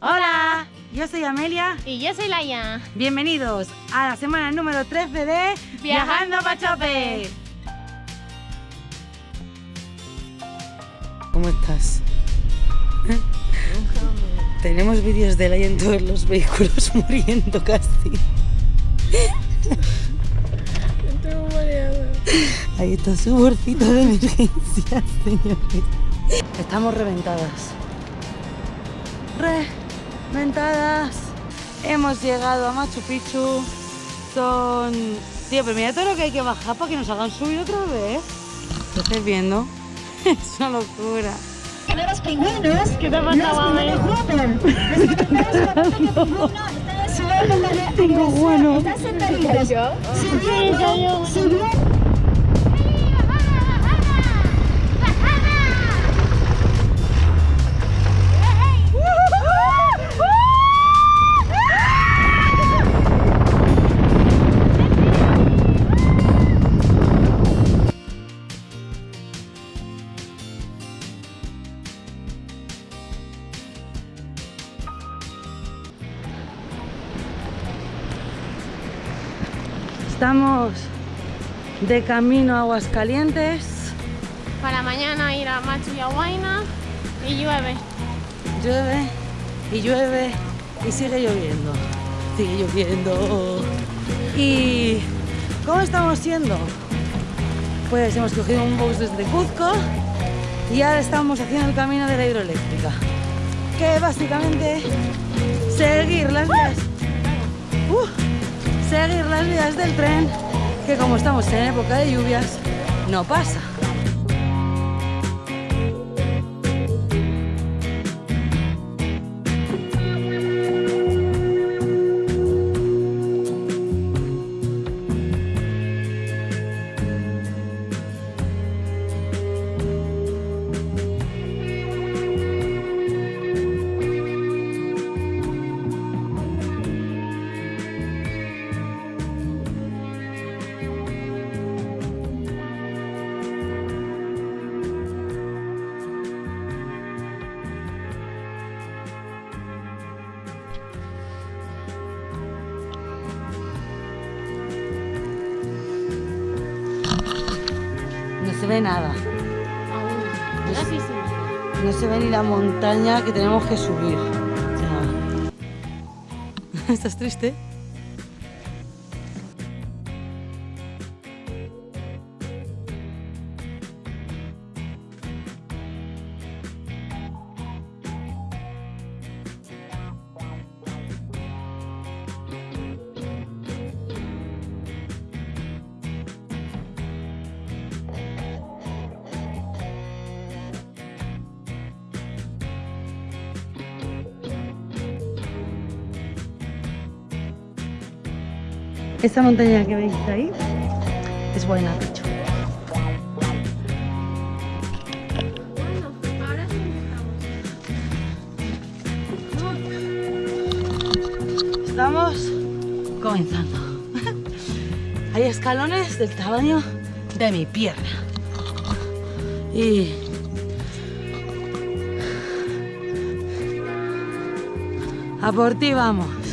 Hola, yo soy Amelia. Y yo soy Laia. Bienvenidos a la semana número 13 de Viajando pa' Chope. ¿Cómo estás? Tenemos vídeos de Laia en todos los vehículos muriendo casi. Estoy mareada. Ahí está su bolsito de emergencia, señores. Estamos reventadas. Reventadas. Hemos llegado a Machu Picchu. Son... Tío, pero mira todo lo que hay que bajar para que nos hagan subir otra vez. ¿Lo estáis viendo? Es una locura. los pingüinos. ¿Qué te Los pingüinos juegan. Tengo bueno. Estás cayó. Subiendo, Estamos de camino a Aguascalientes. Para mañana ir a Machu y a Huayna y llueve. Llueve y llueve y sigue lloviendo. Sigue lloviendo. ¿Y cómo estamos yendo? Pues hemos cogido un bus desde Cuzco y ahora estamos haciendo el camino de la hidroeléctrica. Que básicamente seguir las vías. Uh, seguir las vías del tren, que como estamos en época de lluvias, no pasa. Se ve nada. Sí. No se ve ni la montaña que tenemos que subir. O sea, ¿Estás triste? Esta montaña que veis ahí es buena, dicho. Bueno, ahora sí empezamos. Estamos comenzando. Hay escalones del tamaño de mi pierna. Y... A por ti vamos.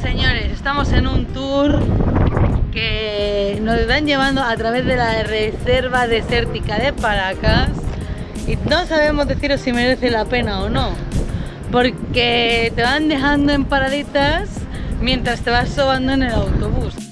Señores, estamos en un tour que nos van llevando a través de la reserva desértica de Paracas y no sabemos deciros si merece la pena o no, porque te van dejando en paraditas mientras te vas sobando en el autobús.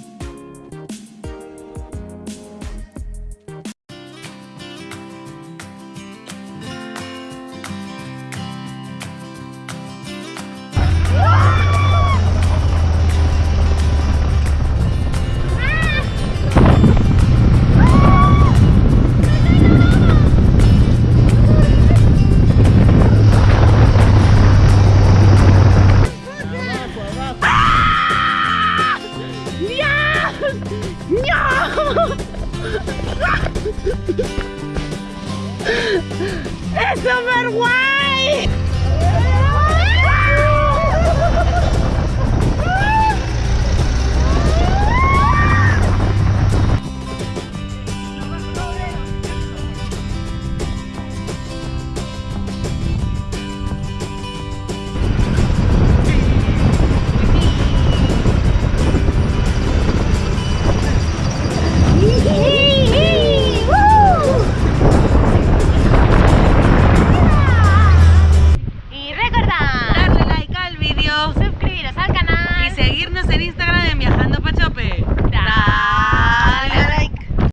¡Es súper guay!